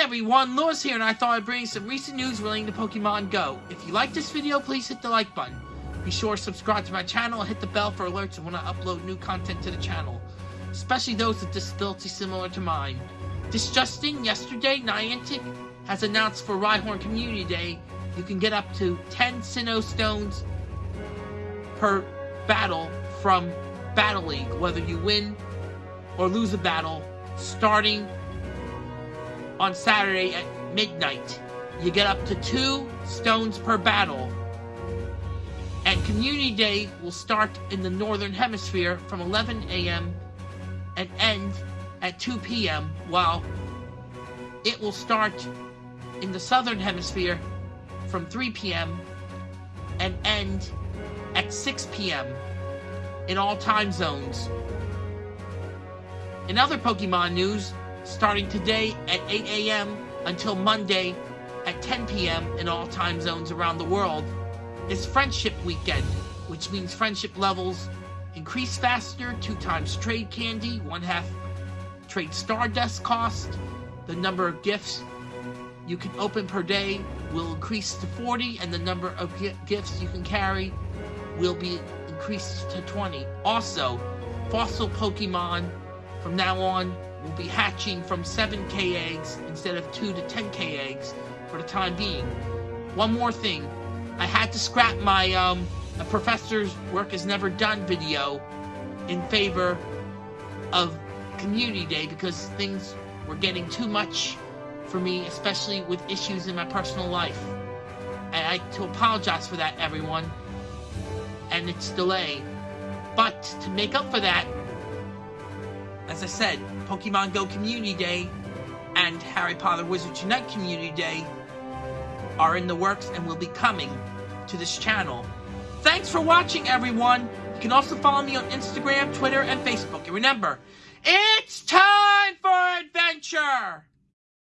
Everyone, Lewis here, and I thought I'd bring some recent news relating to Pokemon Go. If you like this video, please hit the like button. Be sure to subscribe to my channel and hit the bell for alerts when I upload new content to the channel, especially those with disabilities similar to mine. Disgusting, yesterday, Niantic has announced for Rhyhorn Community Day, you can get up to 10 Sinnoh Stones per battle from Battle League, whether you win or lose a battle, starting on Saturday at midnight. You get up to two stones per battle. And Community Day will start in the Northern Hemisphere from 11 a.m. and end at 2 p.m., while it will start in the Southern Hemisphere from 3 p.m. and end at 6 p.m. in all time zones. In other Pokemon news, starting today at 8 a.m. until Monday at 10 p.m. in all time zones around the world, is Friendship Weekend, which means friendship levels increase faster, two times trade candy, one half trade stardust cost, the number of gifts you can open per day will increase to 40, and the number of gifts you can carry will be increased to 20. Also, fossil Pokemon from now on will be hatching from 7k eggs instead of 2 to 10k eggs for the time being. One more thing, I had to scrap my um, a professor's work is never done video in favor of community day because things were getting too much for me, especially with issues in my personal life. And I to apologize for that, everyone, and its delay. But to make up for that, as I said, Pokemon Go Community Day and Harry Potter Wizards Unite Community Day are in the works and will be coming to this channel. Thanks for watching, everyone! You can also follow me on Instagram, Twitter, and Facebook. And remember, it's time for adventure!